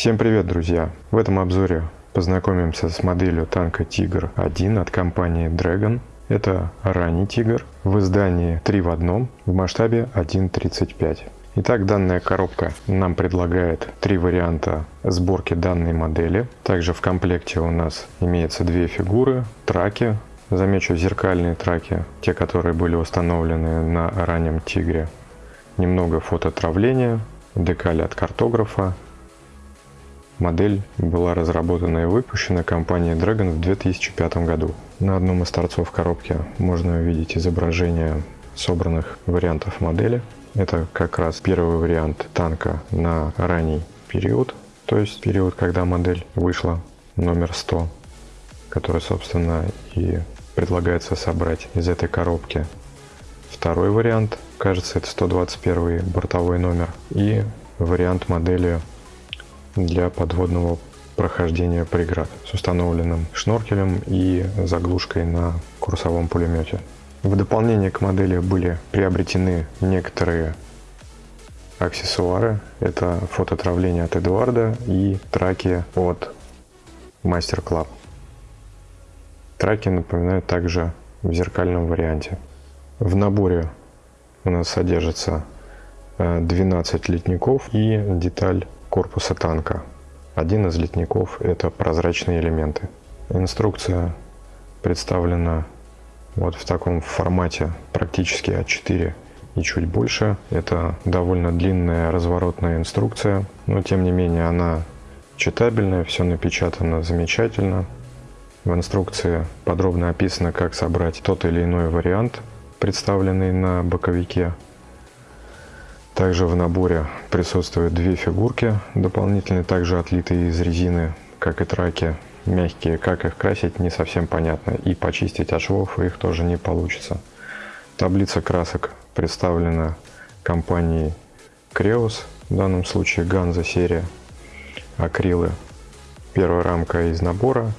Всем привет, друзья! В этом обзоре познакомимся с моделью танка Тигр-1 от компании Dragon. Это ранний Тигр в издании 3 в одном в масштабе 1.35. Итак, данная коробка нам предлагает три варианта сборки данной модели. Также в комплекте у нас имеется две фигуры, траки. Замечу зеркальные траки, те, которые были установлены на раннем Тигре. Немного фототравления, декали от картографа. Модель была разработана и выпущена компанией Dragon в 2005 году. На одном из торцов коробки можно увидеть изображение собранных вариантов модели. Это как раз первый вариант танка на ранний период, то есть период, когда модель вышла, номер 100, который, собственно, и предлагается собрать из этой коробки. Второй вариант, кажется, это 121 бортовой номер. И вариант модели для подводного прохождения преград с установленным шноркелем и заглушкой на курсовом пулемете. В дополнение к модели были приобретены некоторые аксессуары. Это фототравление от Эдуарда и траки от Master Club. Траки напоминают также в зеркальном варианте. В наборе у нас содержится 12 э, литников и деталь корпуса танка. Один из литников это прозрачные элементы. Инструкция представлена вот в таком формате практически А4 и чуть больше. Это довольно длинная разворотная инструкция, но тем не менее она читабельная, все напечатано замечательно. В инструкции подробно описано, как собрать тот или иной вариант, представленный на боковике. Также в наборе присутствуют две фигурки дополнительные, также отлитые из резины, как и траки мягкие, как их красить не совсем понятно. И почистить от швов их тоже не получится. Таблица красок представлена компанией Creos, в данном случае Ганза серия. Акрилы. Первая рамка из набора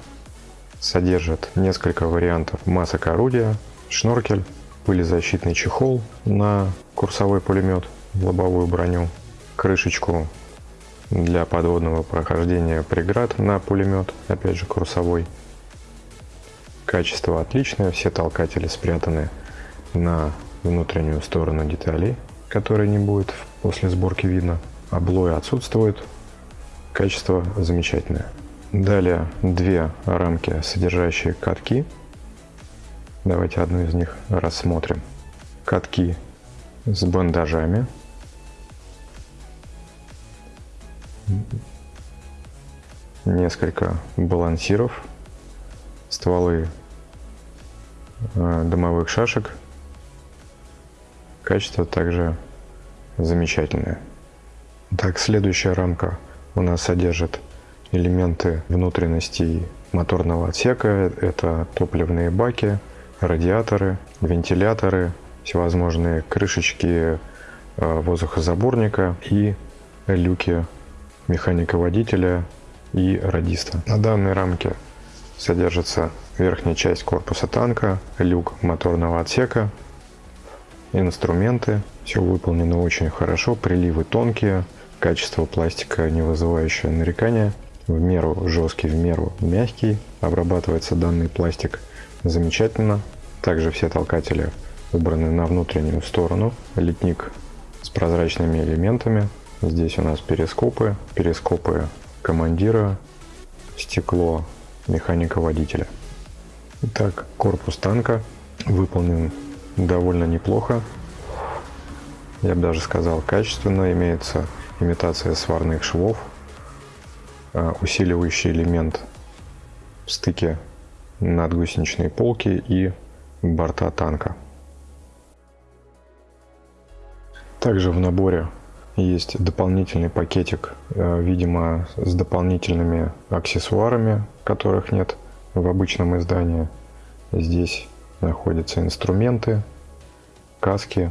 содержит несколько вариантов масок орудия, шноркель, пылезащитный чехол на курсовой пулемет, лобовую броню, крышечку для подводного прохождения преград на пулемет, опять же курсовой. Качество отличное, все толкатели спрятаны на внутреннюю сторону деталей, которые не будет после сборки видно. Облой отсутствует, качество замечательное. Далее две рамки, содержащие катки. Давайте одну из них рассмотрим. Катки с бандажами несколько балансиров, стволы э, дымовых шашек. Качество также замечательное. Так, следующая рамка у нас содержит элементы внутренностей моторного отсека. Это топливные баки, радиаторы, вентиляторы, всевозможные крышечки э, воздухозаборника и люки механика-водителя и радиста. На данной рамке содержится верхняя часть корпуса танка, люк моторного отсека, инструменты. Все выполнено очень хорошо, приливы тонкие, качество пластика не вызывающее нарекания, в меру жесткий, в меру мягкий. Обрабатывается данный пластик замечательно. Также все толкатели убраны на внутреннюю сторону. Литник с прозрачными элементами, Здесь у нас перископы, перископы командира, стекло механика водителя. Итак, корпус танка выполнен довольно неплохо. Я бы даже сказал качественно. Имеется имитация сварных швов, а, усиливающий элемент в стыке надгусеничной полки и борта танка. Также в наборе есть дополнительный пакетик, э, видимо, с дополнительными аксессуарами, которых нет в обычном издании. Здесь находятся инструменты, каски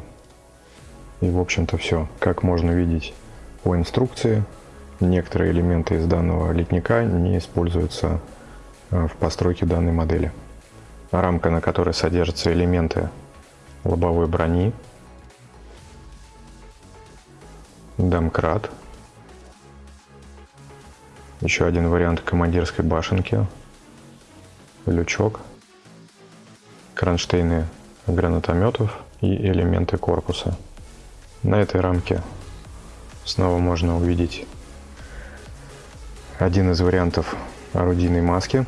и, в общем-то, все. Как можно видеть по инструкции, некоторые элементы из данного литника не используются э, в постройке данной модели. Рамка, на которой содержатся элементы лобовой брони, домкрат, Еще один вариант командирской башенки. Лючок. Кронштейны гранатометов и элементы корпуса. На этой рамке снова можно увидеть один из вариантов орудийной маски.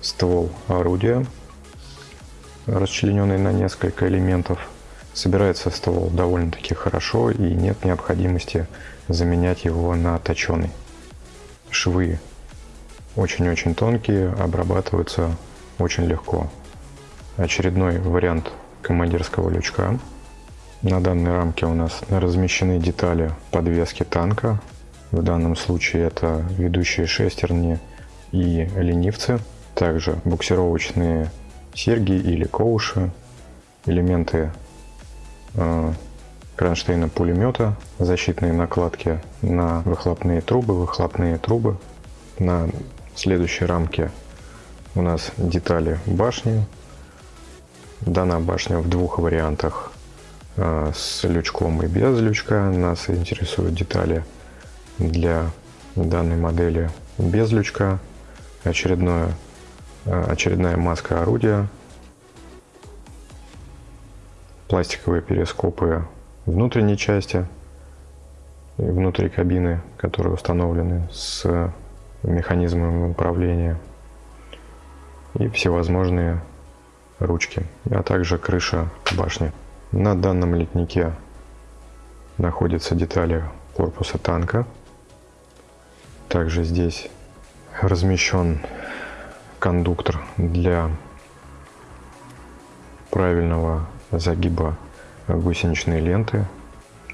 Ствол орудия, расчлененный на несколько элементов. Собирается ствол довольно-таки хорошо и нет необходимости заменять его на точеный. Швы очень-очень тонкие, обрабатываются очень легко. Очередной вариант командирского лючка. На данной рамке у нас размещены детали подвески танка. В данном случае это ведущие шестерни и ленивцы. Также буксировочные серьги или коуши, элементы кронштейна пулемета, защитные накладки на выхлопные трубы, выхлопные трубы. На следующей рамке у нас детали башни. Дана башня в двух вариантах э, с лючком и без лючка. Нас интересуют детали для данной модели без лючка. Очередное, э, очередная маска орудия. Пластиковые перископы внутренней части, внутри кабины, которые установлены с механизмом управления и всевозможные ручки, а также крыша башни. На данном литнике находятся детали корпуса танка. Также здесь размещен кондуктор для правильного загиба гусеничной ленты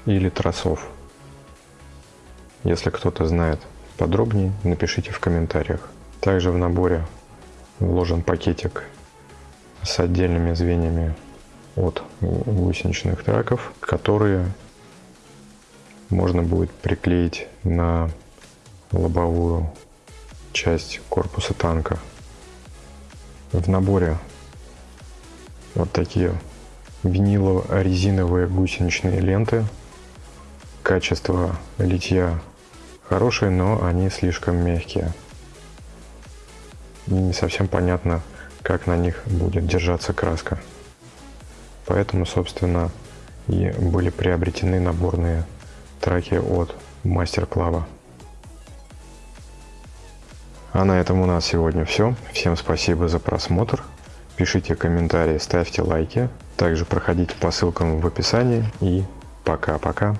или тросов. Если кто-то знает подробнее, напишите в комментариях. Также в наборе вложен пакетик с отдельными звеньями от гусеничных траков, которые можно будет приклеить на лобовую часть корпуса танка. В наборе вот такие винилово-резиновые гусеничные ленты. Качество литья хорошее, но они слишком мягкие. не совсем понятно, как на них будет держаться краска. Поэтому, собственно, и были приобретены наборные траки от Мастер Клава. А на этом у нас сегодня все. Всем спасибо за просмотр. Пишите комментарии, ставьте лайки. Также проходите по ссылкам в описании. И пока-пока.